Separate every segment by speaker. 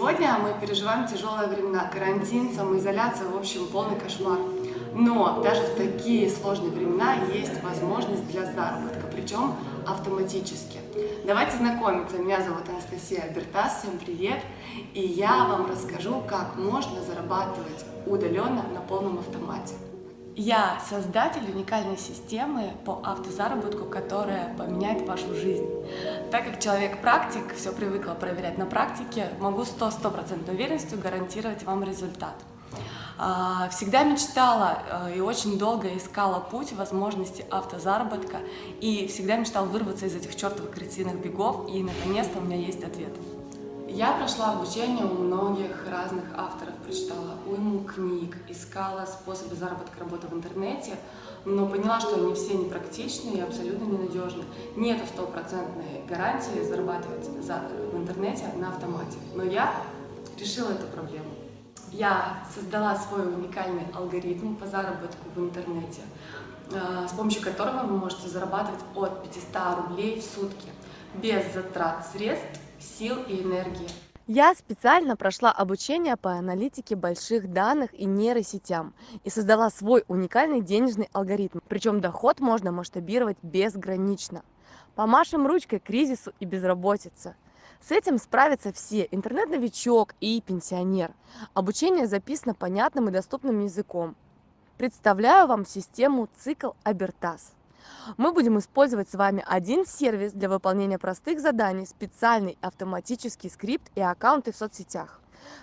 Speaker 1: Сегодня мы переживаем тяжелые времена, карантин, самоизоляция, в общем, полный кошмар. Но даже в такие сложные времена есть возможность для заработка, причем автоматически. Давайте знакомиться. Меня зовут Анастасия Бертас, всем привет! И я вам расскажу, как можно зарабатывать удаленно на полном автомате. Я создатель уникальной системы по автозаработку, которая поменяет вашу жизнь. Так как человек-практик, все привыкла проверять на практике, могу 100-100% уверенностью гарантировать вам результат. А, всегда мечтала э, и очень долго искала путь возможности автозаработка и всегда мечтала вырваться из этих чертовых крысиных бегов и наконец-то у меня есть ответ. Я прошла обучение у многих разных авторов, прочитала уйму книг, искала способы заработка работы в интернете, но поняла, что они все непрактичны и абсолютно ненадежны. Нету стопроцентной гарантии зарабатывать в интернете на автомате. Но я решила эту проблему. Я создала свой уникальный алгоритм по заработку в интернете, э, с помощью которого вы можете зарабатывать от 500 рублей в сутки, без затрат средств сил и энергии.
Speaker 2: Я специально прошла обучение по аналитике больших данных и нейросетям и создала свой уникальный денежный алгоритм. Причем доход можно масштабировать безгранично. Помашем ручкой кризису и безработице. С этим справятся все – интернет-новичок и пенсионер. Обучение записано понятным и доступным языком. Представляю вам систему цикл Абертас. Мы будем использовать с вами один сервис для выполнения простых заданий, специальный автоматический скрипт и аккаунты в соцсетях.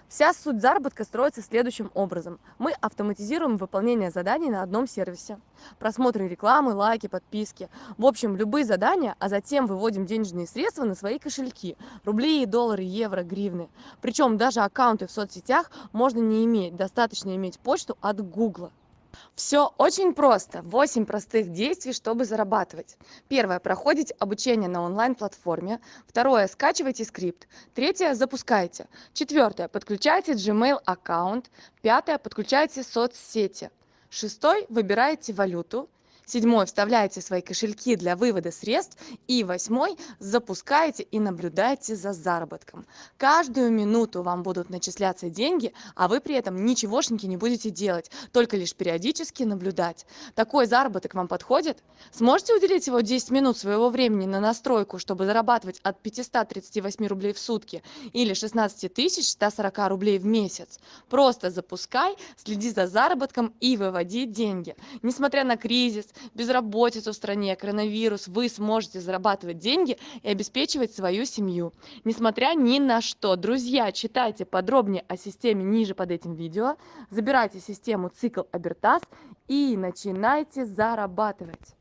Speaker 2: Вся суть заработка строится следующим образом. Мы автоматизируем выполнение заданий на одном сервисе. Просмотры рекламы, лайки, подписки. В общем, любые задания, а затем выводим денежные средства на свои кошельки. Рубли, доллары, евро, гривны. Причем даже аккаунты в соцсетях можно не иметь. Достаточно иметь почту от Google. Все очень просто. 8 простых действий, чтобы зарабатывать. Первое. Проходите обучение на онлайн-платформе. Второе. Скачивайте скрипт. Третье. Запускайте. Четвертое. Подключайте Gmail аккаунт. Пятое. Подключайте соцсети. Шестой. Выбираете валюту седьмой. Вставляете свои кошельки для вывода средств. И восьмой. Запускаете и наблюдаете за заработком. Каждую минуту вам будут начисляться деньги а вы при этом ничегошеньки не будете делать только лишь периодически наблюдать. Такой заработок вам подходит? Сможете уделить его 10 минут своего времени на настройку чтобы зарабатывать от 538 рублей в сутки или 16 тысяч 140 рублей в месяц? Просто запускай следи за заработком и выводи деньги. Несмотря на кризис безработицу в стране, коронавирус, вы сможете зарабатывать деньги и обеспечивать свою семью. Несмотря ни на что. Друзья, читайте подробнее о системе ниже под этим видео, забирайте систему цикл Абертас и начинайте зарабатывать.